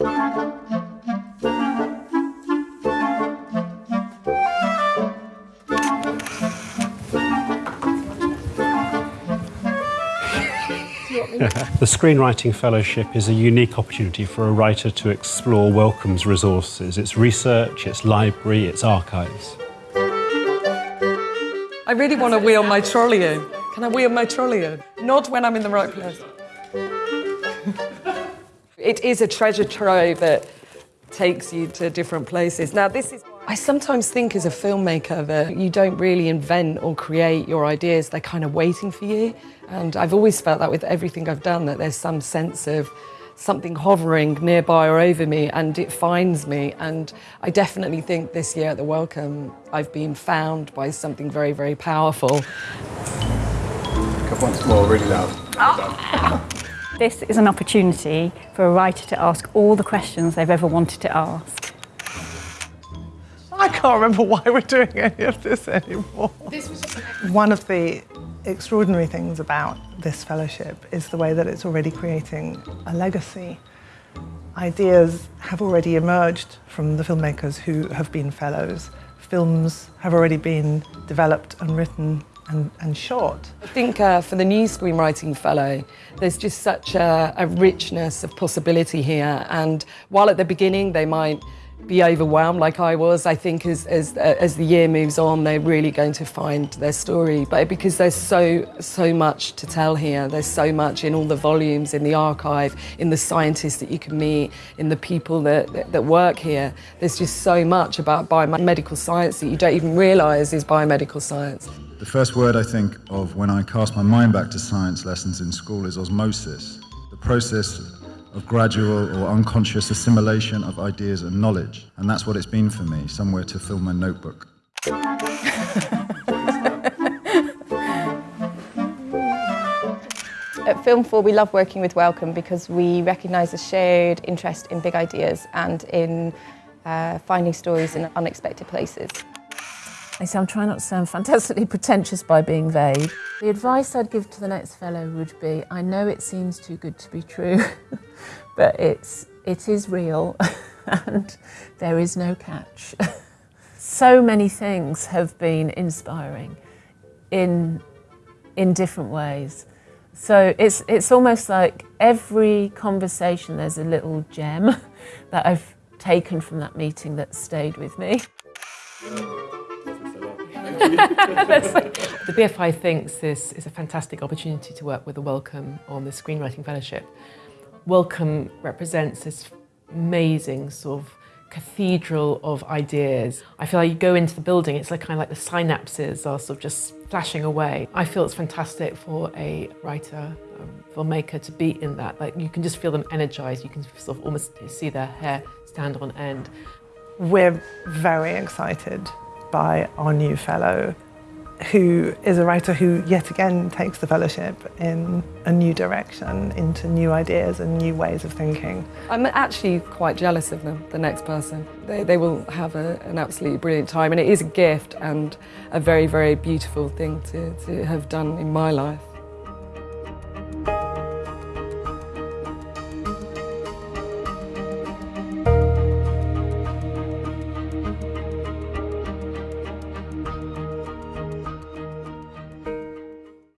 The Screenwriting Fellowship is a unique opportunity for a writer to explore Wellcome's resources, its research, its library, its archives. I really want to wheel my trolley in. Can I wheel my trolley in? Not when I'm in the right place. It is a treasure trove that takes you to different places. Now, this is. I sometimes think as a filmmaker that you don't really invent or create your ideas, they're kind of waiting for you. And I've always felt that with everything I've done, that there's some sense of something hovering nearby or over me and it finds me. And I definitely think this year at the Wellcome, I've been found by something very, very powerful. A couple once more, really loud. Oh. This is an opportunity for a writer to ask all the questions they've ever wanted to ask. I can't remember why we're doing any of this anymore. This was One of the extraordinary things about this fellowship is the way that it's already creating a legacy. Ideas have already emerged from the filmmakers who have been fellows. Films have already been developed and written and, and shot. I think uh, for the new screenwriting fellow, there's just such a, a richness of possibility here. And while at the beginning they might be overwhelmed like I was. I think as, as, uh, as the year moves on, they're really going to find their story. But because there's so, so much to tell here, there's so much in all the volumes, in the archive, in the scientists that you can meet, in the people that, that, that work here. There's just so much about biomedical science that you don't even realise is biomedical science. The first word I think of when I cast my mind back to science lessons in school is osmosis. The process of gradual or unconscious assimilation of ideas and knowledge. And that's what it's been for me, somewhere to fill my notebook. At Film 4 we love working with Wellcome because we recognise a shared interest in big ideas and in uh, finding stories in unexpected places. I say I'm trying not to sound fantastically pretentious by being vague. The advice I'd give to the next fellow would be, I know it seems too good to be true, but it's, it is real and there is no catch. so many things have been inspiring in, in different ways. So it's, it's almost like every conversation there's a little gem that I've taken from that meeting that stayed with me. the BFI thinks this is a fantastic opportunity to work with the Wellcome on the Screenwriting Fellowship. Wellcome represents this amazing sort of cathedral of ideas. I feel like you go into the building, it's like kind of like the synapses are sort of just flashing away. I feel it's fantastic for a writer, a filmmaker to be in that. Like you can just feel them energized. You can sort of almost see their hair stand on end. We're very excited by our new fellow, who is a writer who yet again takes the fellowship in a new direction, into new ideas and new ways of thinking. I'm actually quite jealous of them, the next person. They, they will have a, an absolutely brilliant time and it is a gift and a very, very beautiful thing to, to have done in my life.